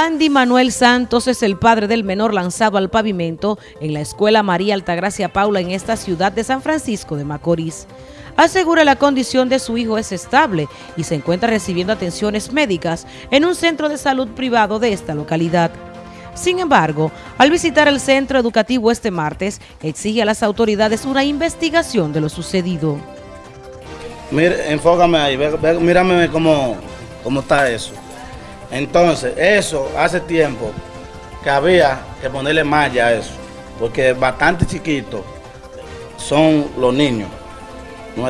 Andy Manuel Santos es el padre del menor lanzado al pavimento en la Escuela María Altagracia Paula en esta ciudad de San Francisco de Macorís. Asegura la condición de su hijo es estable y se encuentra recibiendo atenciones médicas en un centro de salud privado de esta localidad. Sin embargo, al visitar el centro educativo este martes, exige a las autoridades una investigación de lo sucedido. Mira, enfócame ahí, mírame cómo, cómo está eso. Entonces, eso hace tiempo que había que ponerle malla a eso, porque bastante chiquitos son los niños, ¿no?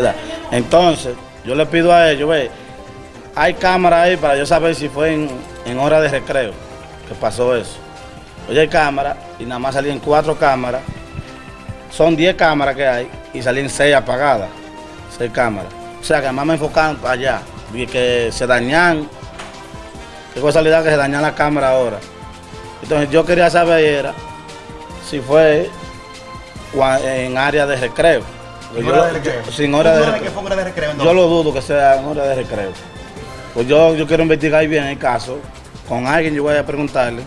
Entonces, yo le pido a ellos, ve, hay cámara ahí para yo saber si fue en, hora de recreo que pasó eso. Oye, hay cámara y nada más salían cuatro cámaras, son diez cámaras que hay y salían seis apagadas, seis cámaras. O sea que además me enfocaron para allá, que se dañan Qué casualidad que se daña la cámara ahora. Entonces yo quería saber si fue en área de recreo. ¿Sin hora de recreo? sin hora de, recreo. Que hora de recreo Yo lo dudo que sea en hora de recreo. Pues yo, yo quiero investigar bien el caso. Con alguien yo voy a preguntarle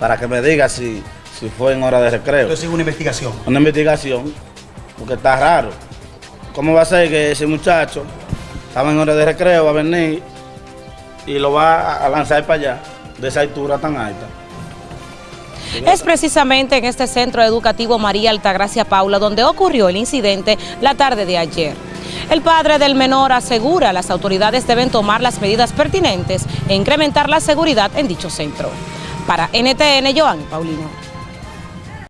para que me diga si, si fue en hora de recreo. Entonces una investigación. Una investigación, porque está raro. ¿Cómo va a ser que ese muchacho estaba en hora de recreo, va a venir y lo va a lanzar para allá, de esa altura tan alta. Es precisamente en este centro educativo María Altagracia Paula donde ocurrió el incidente la tarde de ayer. El padre del menor asegura las autoridades deben tomar las medidas pertinentes e incrementar la seguridad en dicho centro. Para NTN, Joan Paulino.